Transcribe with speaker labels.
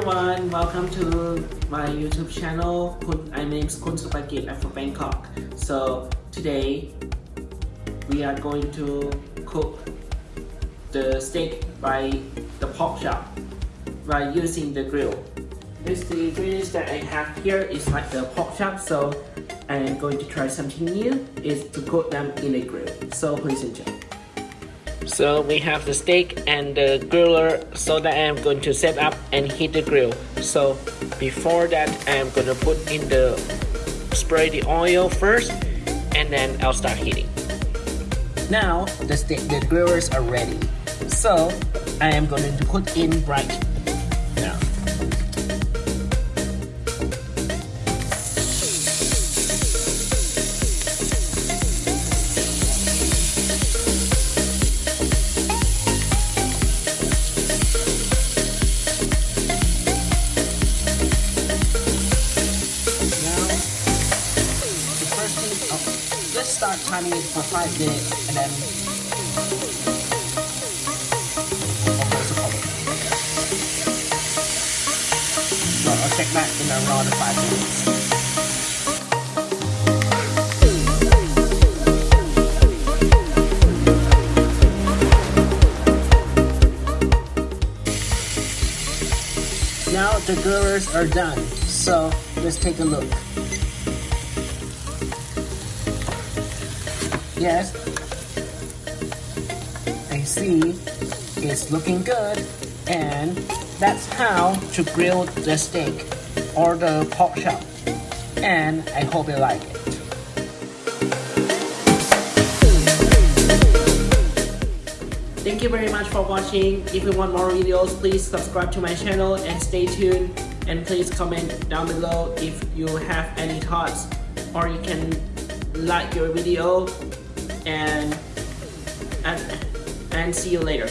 Speaker 1: Everyone, welcome to my YouTube channel. My name is Kun Supagit. I'm from Bangkok. So today we are going to cook the steak by the pork chop by using the grill. This the ingredients that I have here is like the pork chop. So I am going to try something new. Is to cook them in a grill. So please enjoy. So we have the steak and the griller so that I am going to set up and heat the grill. So before that I am going to put in the spray the oil first and then I'll start heating. Now the steak the grillers are ready. So I am going to put in right start timing it for five minutes and then. So I'll check back in around five minutes. Now the grillers are done, so let's take a look. Yes, I see it's looking good, and that's how to grill the steak or the pork chop. And I hope you like it. Thank you very much for watching. If you want more videos, please subscribe to my channel and stay tuned. And please comment down below if you have any thoughts or you can like your video and and, and see you later.